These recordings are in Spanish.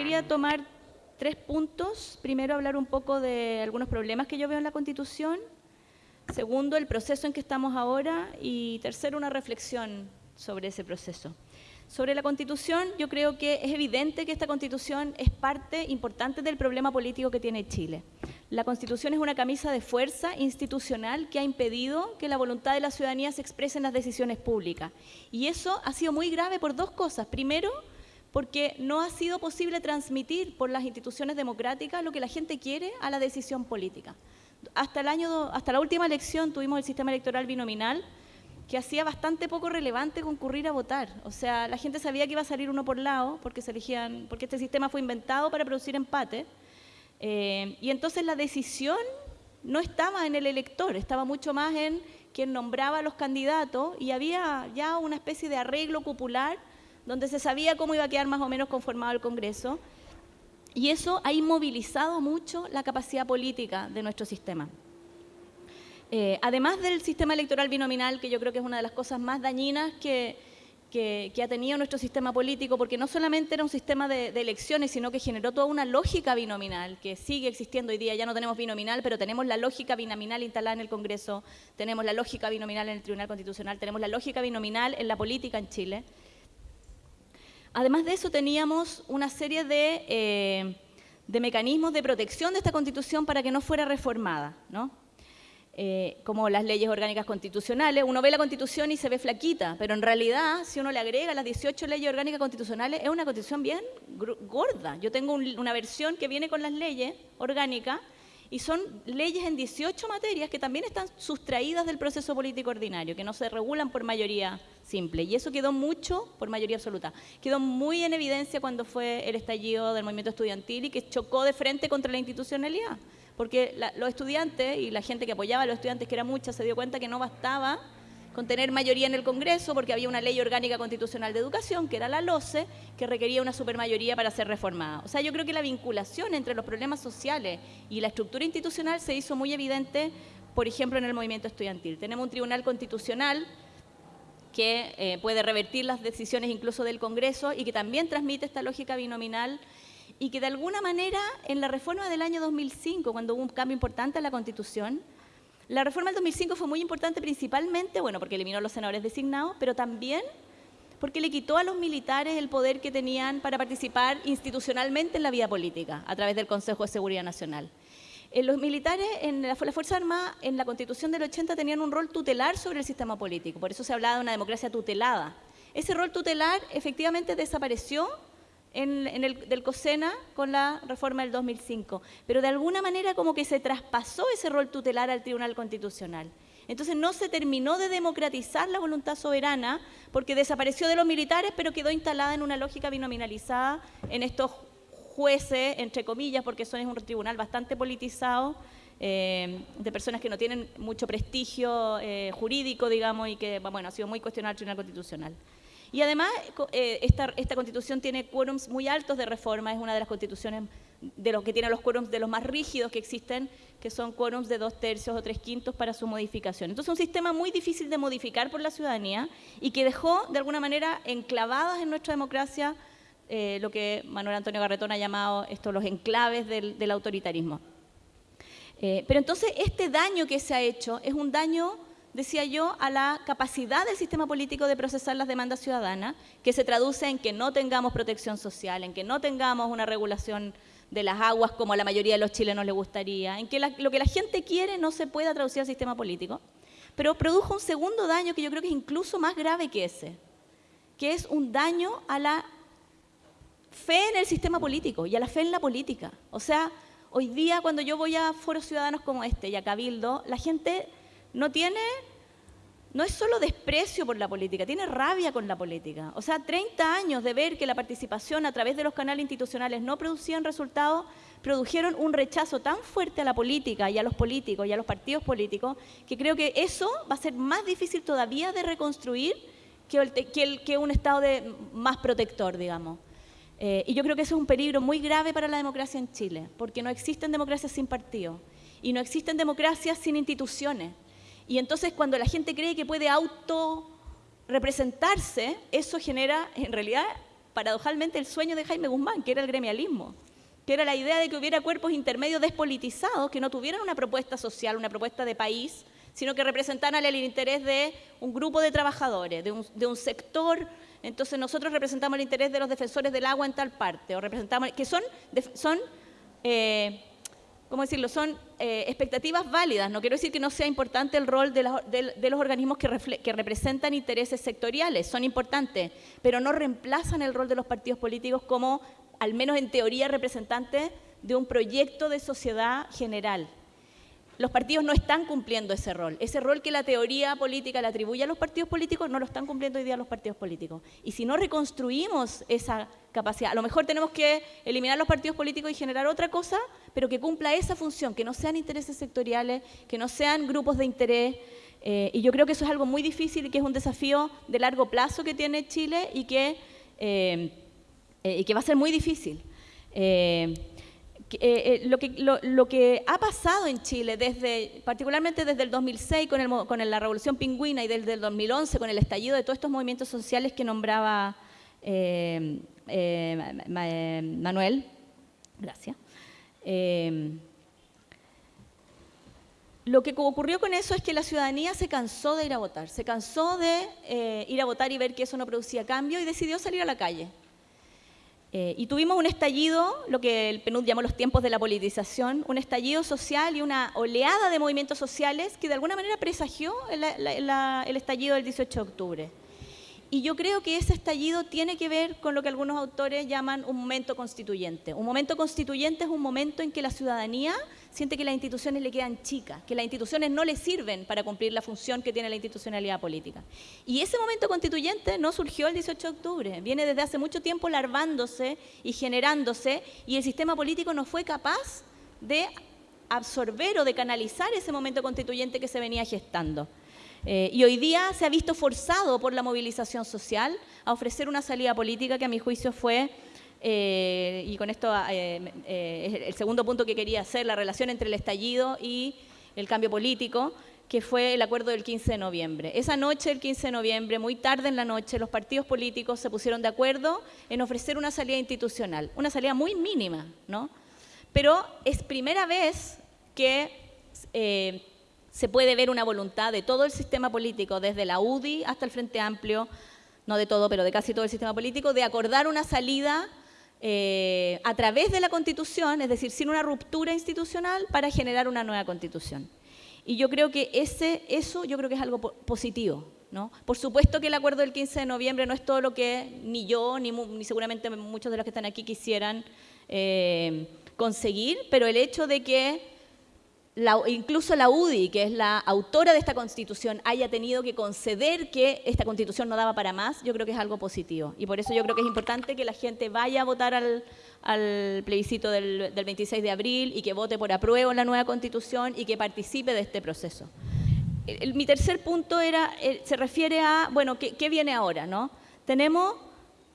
quería tomar tres puntos. Primero, hablar un poco de algunos problemas que yo veo en la Constitución. Segundo, el proceso en que estamos ahora. Y tercero, una reflexión sobre ese proceso. Sobre la Constitución, yo creo que es evidente que esta Constitución es parte importante del problema político que tiene Chile. La Constitución es una camisa de fuerza institucional que ha impedido que la voluntad de la ciudadanía se exprese en las decisiones públicas. Y eso ha sido muy grave por dos cosas. Primero, porque no ha sido posible transmitir por las instituciones democráticas lo que la gente quiere a la decisión política. Hasta, el año, hasta la última elección tuvimos el sistema electoral binominal, que hacía bastante poco relevante concurrir a votar. O sea, la gente sabía que iba a salir uno por lado, porque, se elegían, porque este sistema fue inventado para producir empate. Eh, y entonces la decisión no estaba en el elector, estaba mucho más en quien nombraba a los candidatos y había ya una especie de arreglo popular donde se sabía cómo iba a quedar más o menos conformado el Congreso. Y eso ha inmovilizado mucho la capacidad política de nuestro sistema. Eh, además del sistema electoral binominal, que yo creo que es una de las cosas más dañinas que, ha tenido nuestro sistema político, porque no solamente era un sistema de, elecciones, sino que generó toda una lógica binominal, que sigue existiendo hoy día. Ya no tenemos binominal, pero tenemos la lógica binominal instalada en el Congreso, tenemos la lógica binominal en el Tribunal Constitucional, tenemos la lógica binominal en la política en Chile. Además de eso, teníamos una serie de, eh, de mecanismos de protección de esta Constitución para que no fuera reformada, ¿no? Eh, como las leyes orgánicas constitucionales. Uno ve la Constitución y se ve flaquita, pero en realidad, si uno le agrega las 18 leyes orgánicas constitucionales, es una Constitución bien gorda. Yo tengo una versión que viene con las leyes orgánicas y son leyes en 18 materias que también están sustraídas del proceso político ordinario, que no se regulan por mayoría simple. Y eso quedó mucho por mayoría absoluta. Quedó muy en evidencia cuando fue el estallido del movimiento estudiantil y que chocó de frente contra la institucionalidad porque los estudiantes y la gente que apoyaba a los estudiantes, que era mucha, se dio cuenta que no bastaba con tener mayoría en el Congreso, porque había una ley orgánica constitucional de educación, que era la LOCE, que requería una supermayoría para ser reformada. O sea, yo creo que la vinculación entre los problemas sociales y la estructura institucional se hizo muy evidente, por ejemplo, en el movimiento estudiantil. Tenemos un tribunal constitucional que eh, puede revertir las decisiones incluso del Congreso y que también transmite esta lógica binominal y que de alguna manera en la reforma del año 2005, cuando hubo un cambio importante en la Constitución, la reforma del 2005 fue muy importante principalmente, bueno, porque eliminó los senadores designados, pero también porque le quitó a los militares el poder que tenían para participar institucionalmente en la vida política, a través del Consejo de Seguridad Nacional. Eh, los militares en la, la Fuerza Armada, en la Constitución del 80, tenían un rol tutelar sobre el sistema político, por eso se hablaba de una democracia tutelada. Ese rol tutelar efectivamente desapareció en, el, del COSENA con la reforma del 2005, pero de alguna manera como que se traspasó ese rol tutelar al Tribunal Constitucional. Entonces no se terminó de democratizar la voluntad soberana porque desapareció de los militares, pero quedó instalada en una lógica binominalizada en estos jueces, entre comillas, porque son un tribunal bastante politizado, eh, de personas que no tienen mucho prestigio eh, jurídico, digamos, y que, bueno, ha sido muy cuestionado el Tribunal Constitucional. Y además, eh, esta, esta, constitución tiene quórums muy altos de reforma, es una de las constituciones de los que tiene los quórums de los más rígidos que existen, que son quórums de dos tercios o tres quintos para su modificación. Entonces, un sistema muy difícil de modificar por la ciudadanía y que dejó, de alguna manera, enclavadas en nuestra democracia eh, lo que Manuel Antonio Garretón ha llamado esto, los enclaves del, autoritarismo. Eh, pero entonces, este daño que se ha hecho es un daño decía yo, a la capacidad del sistema político de procesar las demandas ciudadanas, que se traduce en que no tengamos protección social, en que no tengamos una regulación de las aguas como a la mayoría de los chilenos les gustaría, en que lo que la gente quiere no se pueda traducir al sistema político, pero produjo un segundo daño que yo creo que es incluso más grave que ese, que es un daño a la fe en el sistema político y a la fe en la política. O sea, hoy día cuando yo voy a foros ciudadanos como este y a Cabildo, la gente no tiene, no es solo desprecio por la política, tiene rabia con la política. O sea, 30 años de ver que la participación a través de los canales institucionales no producían resultados, produjeron un rechazo tan fuerte a la política y a los políticos y a los partidos políticos, que creo que eso va a ser más difícil todavía de reconstruir que, un Estado de, más protector, digamos. Eh, y yo creo que eso es un peligro muy grave para la democracia en Chile, porque no existen democracias sin partidos y no existen democracias sin instituciones. Y entonces cuando la gente cree que puede auto representarse, eso genera, en realidad, paradojalmente el sueño de Jaime Guzmán, que era el gremialismo, que era la idea de que hubiera cuerpos intermedios despolitizados, que no tuvieran una propuesta social, una propuesta de país, sino que representaran el interés de un grupo de trabajadores, de un, sector. Entonces nosotros representamos el interés de los defensores del agua en tal parte, o representamos, que son, son eh, ¿cómo decirlo? Son eh, expectativas válidas. No quiero decir que no sea importante el rol de, los organismos que, que, representan intereses sectoriales, son importantes, pero no reemplazan el rol de los partidos políticos como, al menos en teoría, representantes de un proyecto de sociedad general los partidos no están cumpliendo ese rol. Ese rol que la teoría política le atribuye a los partidos políticos, no lo están cumpliendo hoy día los partidos políticos. Y si no reconstruimos esa capacidad, a lo mejor tenemos que eliminar los partidos políticos y generar otra cosa, pero que cumpla esa función, que no sean intereses sectoriales, que no sean grupos de interés. Eh, y yo creo que eso es algo muy difícil y que es un desafío de largo plazo que tiene Chile y que, eh, eh, y que va a ser muy difícil. Eh, eh, lo, que, ha pasado en Chile, desde, particularmente desde el 2006 con, el, con la Revolución Pingüina y desde el 2011 con el estallido de todos estos movimientos sociales que nombraba eh, Manuel, gracias. lo que ocurrió con eso es que la ciudadanía se cansó de ir a votar, se cansó de ir a votar y ver que eso no producía cambio y decidió salir a la calle. Eh, y tuvimos un estallido, lo que el PNUD llamó los tiempos de la politización, un estallido social y una oleada de movimientos sociales que de alguna manera presagió el estallido del 18 de octubre. Y yo creo que ese estallido tiene que ver con lo que algunos autores llaman un momento constituyente. Un momento constituyente es un momento en que la ciudadanía siente que las instituciones le quedan chicas, que las instituciones no le sirven para cumplir la función que tiene la institucionalidad política. Y ese momento constituyente no surgió el 18 de octubre, viene desde hace mucho tiempo larvándose y generándose y el sistema político no fue capaz de absorber o de canalizar ese momento constituyente que se venía gestando. Eh, y hoy día se ha visto forzado por la movilización social a ofrecer una salida política que a mi juicio fue, eh, y con esto eh, es el segundo punto que quería hacer, la relación entre el estallido y el cambio político, que fue el acuerdo del 15 de noviembre. Esa noche, el 15 de noviembre, muy tarde en la noche, los partidos políticos se pusieron de acuerdo en ofrecer una salida institucional, una salida muy mínima, ¿no? Pero es primera vez que se puede ver una voluntad de todo el sistema político, desde la UDI hasta el Frente Amplio, no de todo, pero de casi todo el sistema político, de acordar una salida eh, a través de la Constitución, es decir, sin una ruptura institucional, para generar una nueva Constitución. Y yo creo que ese, eso yo creo que es algo positivo. ¿no? Por supuesto que el acuerdo del 15 de noviembre no es todo lo que ni yo, ni, seguramente muchos de los que están aquí quisieran eh, conseguir, pero el hecho de que incluso la UDI, que es la autora de esta constitución, haya tenido que conceder que esta constitución no daba para más, yo creo que es algo positivo. Y por eso yo creo que es importante que la gente vaya a votar al, plebiscito del, 26 de abril y que vote por apruebo en la nueva constitución y que participe de este proceso. mi tercer punto era, eh, se refiere a, bueno, ¿qué, ¿qué, viene ahora? no? Tenemos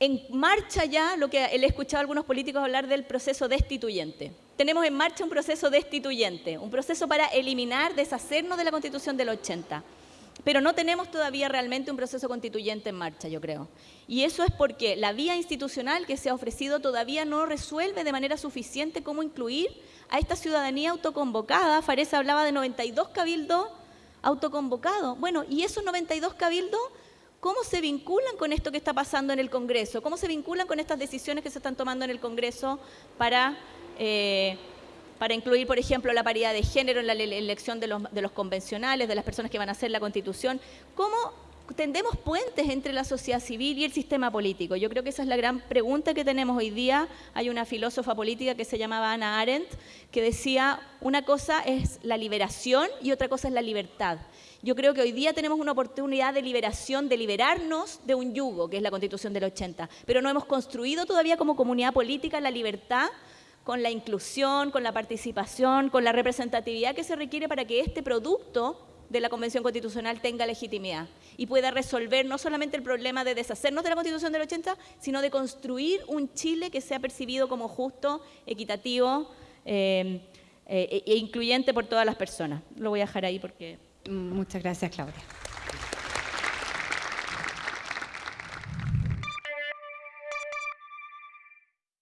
en marcha ya lo que he escuchado a algunos políticos hablar del proceso destituyente tenemos en marcha un proceso destituyente, un proceso para eliminar, deshacernos de la Constitución del 80. Pero no tenemos todavía realmente un proceso constituyente en marcha, yo creo. Y eso es porque la vía institucional que se ha ofrecido todavía no resuelve de manera suficiente cómo incluir a esta ciudadanía autoconvocada. Fares hablaba de 92 cabildos autoconvocados. Bueno, ¿y esos 92 cabildos cómo se vinculan con esto que está pasando en el Congreso? ¿Cómo se vinculan con estas decisiones que se están tomando en el Congreso para eh, para incluir, por ejemplo, la paridad de género en la elección de los, convencionales, de las personas que van a hacer la Constitución. ¿Cómo tendemos puentes entre la sociedad civil y el sistema político? Yo creo que esa es la gran pregunta que tenemos hoy día. Hay una filósofa política que se llamaba Ana Arendt que decía, una cosa es la liberación y otra cosa es la libertad. Yo creo que hoy día tenemos una oportunidad de liberación, de liberarnos de un yugo, que es la Constitución del 80, pero no hemos construido todavía como comunidad política la libertad con la inclusión, con la participación, con la representatividad que se requiere para que este producto de la Convención Constitucional tenga legitimidad y pueda resolver no solamente el problema de deshacernos de la Constitución del 80, sino de construir un Chile que sea percibido como justo, equitativo eh, eh, e incluyente por todas las personas. Lo voy a dejar ahí porque... Muchas gracias, Claudia.